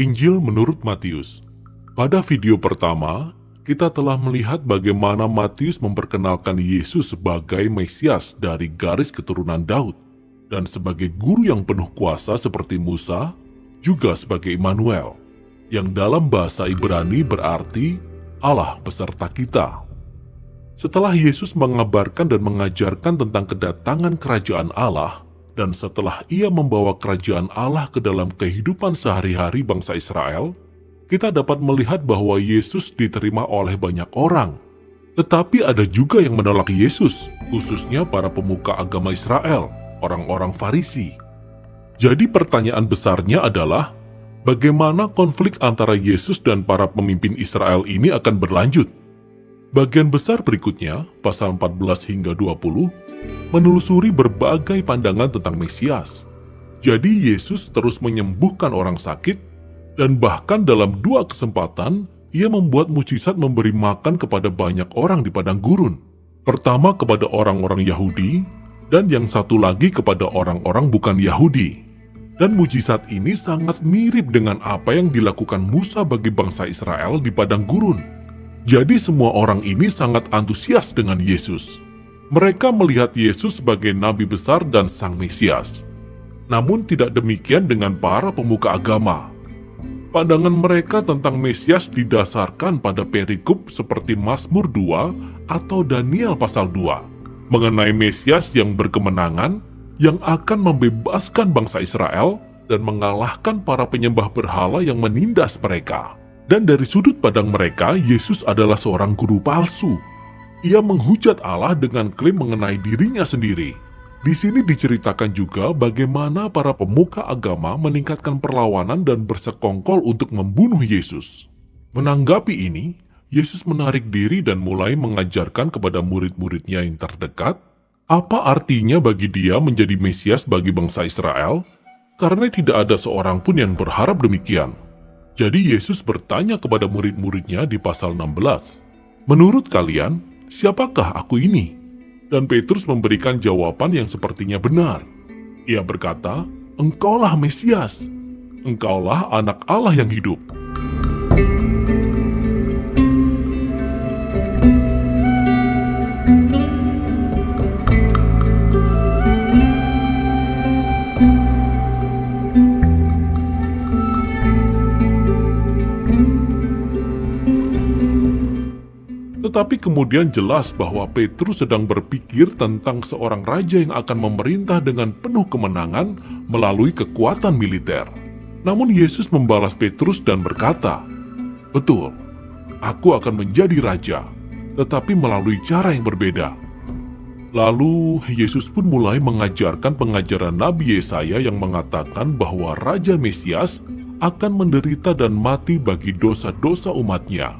Injil menurut Matius. Pada video pertama, kita telah melihat bagaimana Matius memperkenalkan Yesus sebagai Mesias dari garis keturunan Daud dan sebagai guru yang penuh kuasa seperti Musa, juga sebagai Immanuel, yang dalam bahasa Ibrani berarti Allah beserta kita. Setelah Yesus mengabarkan dan mengajarkan tentang kedatangan kerajaan Allah, dan setelah ia membawa kerajaan Allah ke dalam kehidupan sehari-hari bangsa Israel, kita dapat melihat bahwa Yesus diterima oleh banyak orang. Tetapi ada juga yang menolak Yesus, khususnya para pemuka agama Israel, orang-orang Farisi. Jadi pertanyaan besarnya adalah, bagaimana konflik antara Yesus dan para pemimpin Israel ini akan berlanjut? Bagian besar berikutnya, pasal 14 hingga 20, menelusuri berbagai pandangan tentang Mesias. Jadi Yesus terus menyembuhkan orang sakit, dan bahkan dalam dua kesempatan, ia membuat mujizat memberi makan kepada banyak orang di padang gurun. Pertama kepada orang-orang Yahudi, dan yang satu lagi kepada orang-orang bukan Yahudi. Dan mujizat ini sangat mirip dengan apa yang dilakukan Musa bagi bangsa Israel di padang gurun. Jadi semua orang ini sangat antusias dengan Yesus. Mereka melihat Yesus sebagai nabi besar dan sang Mesias. Namun tidak demikian dengan para pemuka agama. Pandangan mereka tentang Mesias didasarkan pada perikop seperti Mazmur 2 atau Daniel pasal 2 mengenai Mesias yang berkemenangan yang akan membebaskan bangsa Israel dan mengalahkan para penyembah berhala yang menindas mereka. Dan dari sudut pandang mereka, Yesus adalah seorang guru palsu ia menghujat Allah dengan klaim mengenai dirinya sendiri. Di sini diceritakan juga bagaimana para pemuka agama meningkatkan perlawanan dan bersekongkol untuk membunuh Yesus. Menanggapi ini, Yesus menarik diri dan mulai mengajarkan kepada murid-muridnya yang terdekat apa artinya bagi dia menjadi Mesias bagi bangsa Israel, karena tidak ada seorang pun yang berharap demikian. Jadi Yesus bertanya kepada murid-muridnya di pasal 16, Menurut kalian, siapakah aku ini? Dan Petrus memberikan jawaban yang sepertinya benar. Ia berkata, engkaulah Mesias, engkaulah anak Allah yang hidup. Tetapi kemudian jelas bahwa Petrus sedang berpikir tentang seorang raja yang akan memerintah dengan penuh kemenangan melalui kekuatan militer. Namun Yesus membalas Petrus dan berkata, Betul, aku akan menjadi raja, tetapi melalui cara yang berbeda. Lalu Yesus pun mulai mengajarkan pengajaran Nabi Yesaya yang mengatakan bahwa Raja Mesias akan menderita dan mati bagi dosa-dosa umatnya.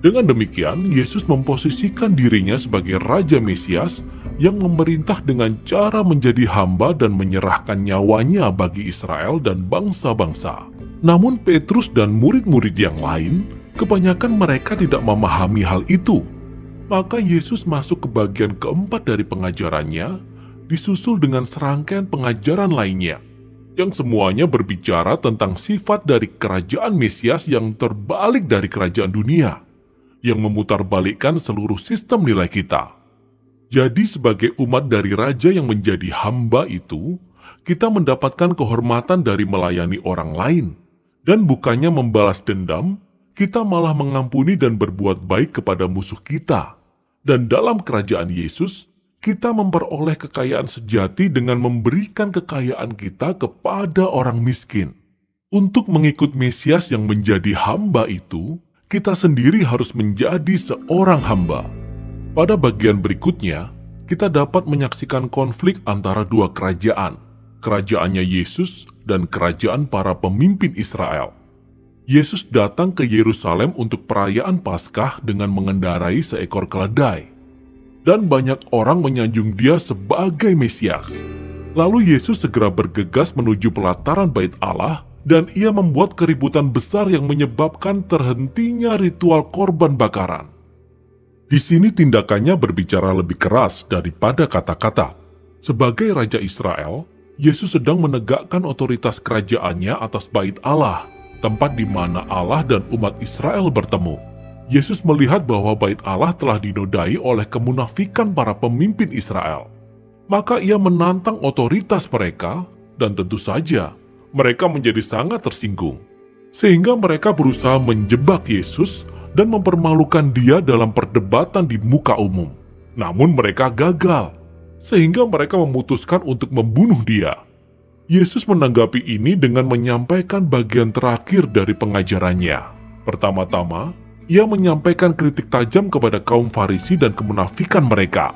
Dengan demikian, Yesus memposisikan dirinya sebagai Raja Mesias yang memerintah dengan cara menjadi hamba dan menyerahkan nyawanya bagi Israel dan bangsa-bangsa. Namun Petrus dan murid-murid yang lain, kebanyakan mereka tidak memahami hal itu. Maka Yesus masuk ke bagian keempat dari pengajarannya, disusul dengan serangkaian pengajaran lainnya, yang semuanya berbicara tentang sifat dari kerajaan Mesias yang terbalik dari kerajaan dunia yang memutarbalikkan seluruh sistem nilai kita. Jadi sebagai umat dari Raja yang menjadi hamba itu, kita mendapatkan kehormatan dari melayani orang lain. Dan bukannya membalas dendam, kita malah mengampuni dan berbuat baik kepada musuh kita. Dan dalam kerajaan Yesus, kita memperoleh kekayaan sejati dengan memberikan kekayaan kita kepada orang miskin. Untuk mengikut Mesias yang menjadi hamba itu, kita sendiri harus menjadi seorang hamba. Pada bagian berikutnya, kita dapat menyaksikan konflik antara dua kerajaan, kerajaannya Yesus dan kerajaan para pemimpin Israel. Yesus datang ke Yerusalem untuk perayaan Paskah dengan mengendarai seekor keledai. Dan banyak orang menyanjung dia sebagai Mesias. Lalu Yesus segera bergegas menuju pelataran bait Allah dan ia membuat keributan besar yang menyebabkan terhentinya ritual korban bakaran. Di sini tindakannya berbicara lebih keras daripada kata-kata. Sebagai Raja Israel, Yesus sedang menegakkan otoritas kerajaannya atas bait Allah, tempat di mana Allah dan umat Israel bertemu. Yesus melihat bahwa bait Allah telah dinodai oleh kemunafikan para pemimpin Israel. Maka ia menantang otoritas mereka dan tentu saja mereka menjadi sangat tersinggung. Sehingga mereka berusaha menjebak Yesus dan mempermalukan dia dalam perdebatan di muka umum. Namun mereka gagal, sehingga mereka memutuskan untuk membunuh dia. Yesus menanggapi ini dengan menyampaikan bagian terakhir dari pengajarannya. Pertama-tama, ia menyampaikan kritik tajam kepada kaum Farisi dan kemunafikan mereka.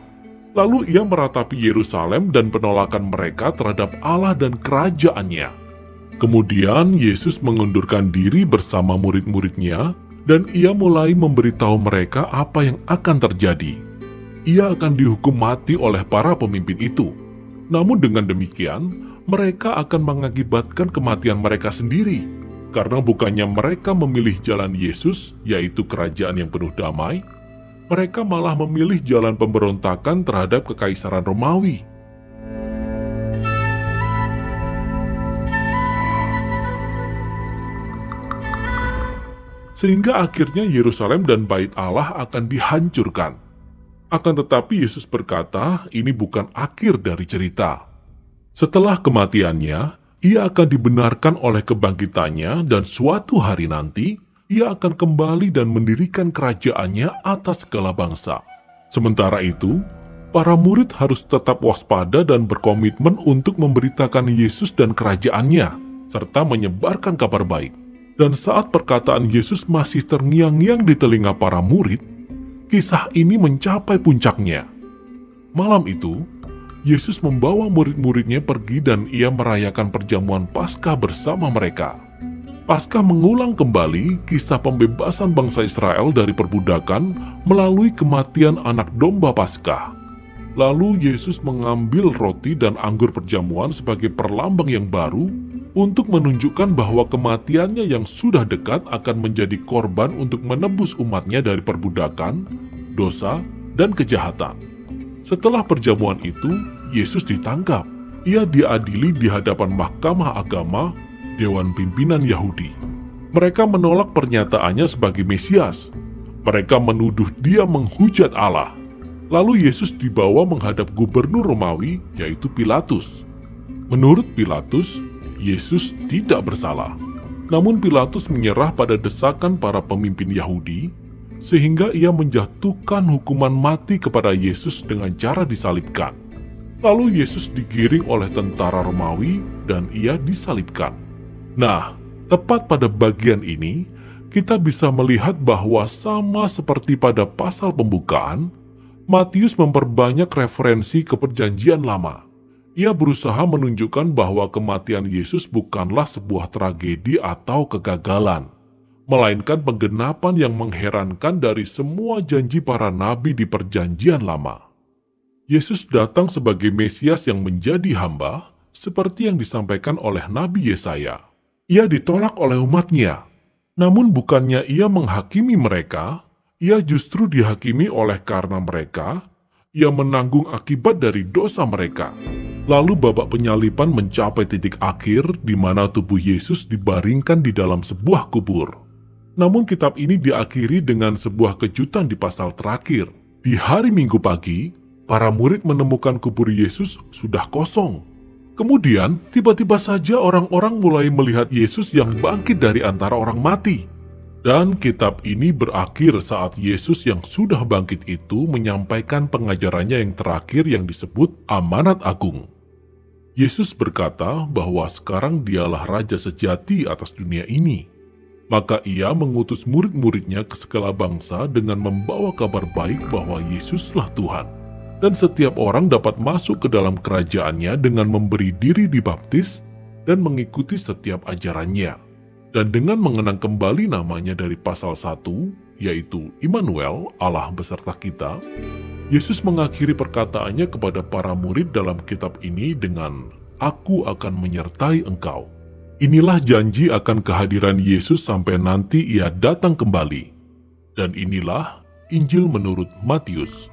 Lalu ia meratapi Yerusalem dan penolakan mereka terhadap Allah dan kerajaannya. Kemudian Yesus mengundurkan diri bersama murid-muridnya dan ia mulai memberitahu mereka apa yang akan terjadi. Ia akan dihukum mati oleh para pemimpin itu. Namun dengan demikian, mereka akan mengakibatkan kematian mereka sendiri karena bukannya mereka memilih jalan Yesus, yaitu kerajaan yang penuh damai, mereka malah memilih jalan pemberontakan terhadap kekaisaran Romawi. Sehingga akhirnya Yerusalem dan bait Allah akan dihancurkan. Akan tetapi Yesus berkata, ini bukan akhir dari cerita. Setelah kematiannya, ia akan dibenarkan oleh kebangkitannya dan suatu hari nanti, ia akan kembali dan mendirikan kerajaannya atas segala bangsa. Sementara itu, para murid harus tetap waspada dan berkomitmen untuk memberitakan Yesus dan kerajaannya, serta menyebarkan kabar baik. Dan saat perkataan Yesus masih terngiang-ngiang di telinga para murid, kisah ini mencapai puncaknya. Malam itu, Yesus membawa murid-muridnya pergi dan ia merayakan perjamuan Paskah bersama mereka. Paskah mengulang kembali kisah pembebasan bangsa Israel dari perbudakan melalui kematian anak domba Paskah. Lalu Yesus mengambil roti dan anggur perjamuan sebagai perlambang yang baru untuk menunjukkan bahwa kematiannya yang sudah dekat akan menjadi korban untuk menebus umatnya dari perbudakan, dosa, dan kejahatan. Setelah perjamuan itu, Yesus ditangkap. Ia diadili di hadapan mahkamah agama, Dewan Pimpinan Yahudi. Mereka menolak pernyataannya sebagai Mesias. Mereka menuduh dia menghujat Allah. Lalu Yesus dibawa menghadap gubernur Romawi, yaitu Pilatus. Menurut Pilatus, Yesus tidak bersalah. Namun Pilatus menyerah pada desakan para pemimpin Yahudi sehingga ia menjatuhkan hukuman mati kepada Yesus dengan cara disalibkan. Lalu Yesus digiring oleh tentara Romawi dan ia disalibkan. Nah, tepat pada bagian ini, kita bisa melihat bahwa sama seperti pada pasal pembukaan, Matius memperbanyak referensi ke perjanjian lama. Ia berusaha menunjukkan bahwa kematian Yesus bukanlah sebuah tragedi atau kegagalan, melainkan penggenapan yang mengherankan dari semua janji para nabi di Perjanjian Lama. Yesus datang sebagai Mesias yang menjadi hamba, seperti yang disampaikan oleh Nabi Yesaya. Ia ditolak oleh umatnya, namun bukannya ia menghakimi mereka, ia justru dihakimi oleh karena mereka, ia menanggung akibat dari dosa mereka. Lalu babak penyalipan mencapai titik akhir di mana tubuh Yesus dibaringkan di dalam sebuah kubur. Namun kitab ini diakhiri dengan sebuah kejutan di pasal terakhir. Di hari Minggu pagi, para murid menemukan kubur Yesus sudah kosong. Kemudian, tiba-tiba saja orang-orang mulai melihat Yesus yang bangkit dari antara orang mati. Dan kitab ini berakhir saat Yesus yang sudah bangkit itu menyampaikan pengajarannya yang terakhir yang disebut amanat agung. Yesus berkata bahwa sekarang dialah Raja sejati atas dunia ini. Maka ia mengutus murid-muridnya ke segala bangsa dengan membawa kabar baik bahwa Yesuslah Tuhan. Dan setiap orang dapat masuk ke dalam kerajaannya dengan memberi diri dibaptis dan mengikuti setiap ajarannya. Dan dengan mengenang kembali namanya dari pasal 1, yaitu Immanuel, Allah beserta kita, Yesus mengakhiri perkataannya kepada para murid dalam kitab ini dengan, Aku akan menyertai engkau. Inilah janji akan kehadiran Yesus sampai nanti ia datang kembali. Dan inilah Injil menurut Matius.